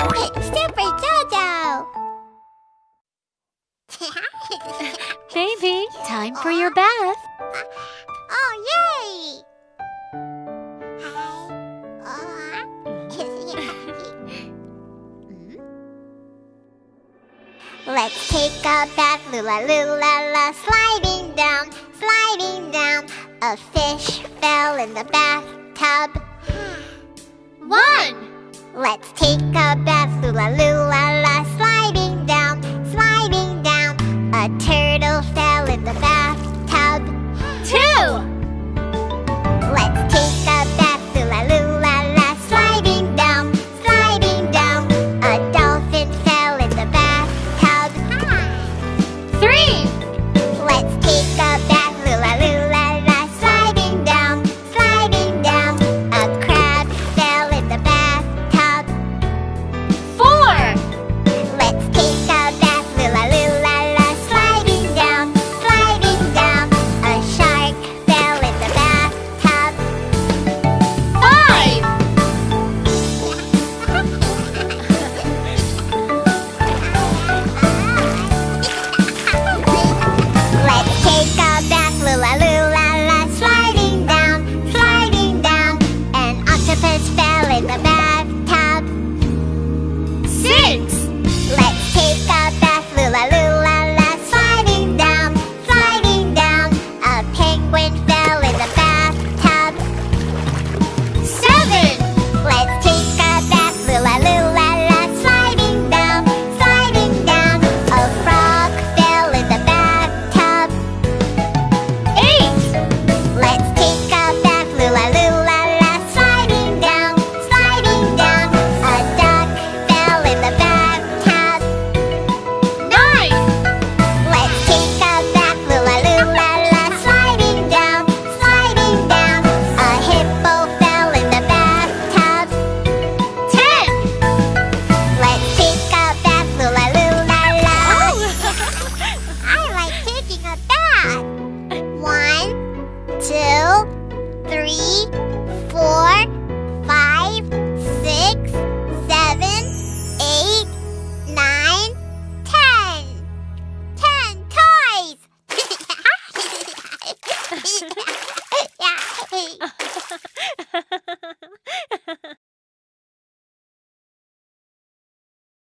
Super Jojo! Baby, time for your bath. oh, yay! Let's take a bath, lula lula la, sliding down, sliding down. A fish fell in the bathtub. One. Let's take Bye.